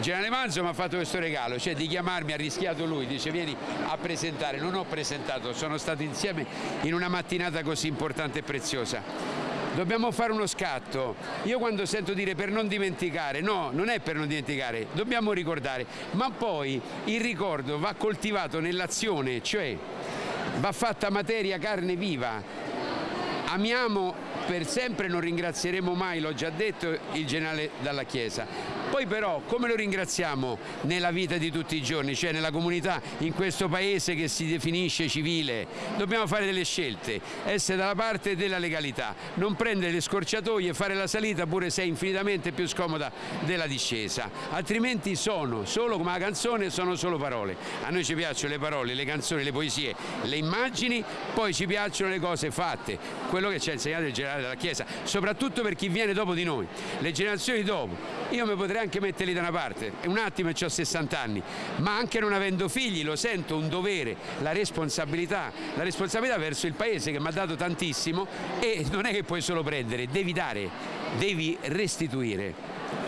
Generale Manzo mi ha fatto questo regalo, cioè di chiamarmi, ha rischiato lui, dice vieni a presentare, non ho presentato, sono stato insieme in una mattinata così importante e preziosa. Dobbiamo fare uno scatto. Io quando sento dire per non dimenticare, no, non è per non dimenticare, dobbiamo ricordare, ma poi il ricordo va coltivato nell'azione, cioè va fatta materia carne viva. Amiamo per sempre, non ringrazieremo mai, l'ho già detto, il generale Dalla Chiesa. Poi però come lo ringraziamo nella vita di tutti i giorni, cioè nella comunità, in questo paese che si definisce civile? Dobbiamo fare delle scelte, essere dalla parte della legalità, non prendere le scorciatoie, fare la salita pure se è infinitamente più scomoda della discesa, altrimenti sono, solo come la canzone, sono solo parole. A noi ci piacciono le parole, le canzoni, le poesie, le immagini, poi ci piacciono le cose fatte, quello che ci ha insegnato il generale della Chiesa, soprattutto per chi viene dopo di noi, le generazioni dopo. Io mi potrei anche metterli da una parte, un attimo e ho 60 anni, ma anche non avendo figli lo sento un dovere, la responsabilità, la responsabilità verso il paese che mi ha dato tantissimo e non è che puoi solo prendere, devi dare, devi restituire.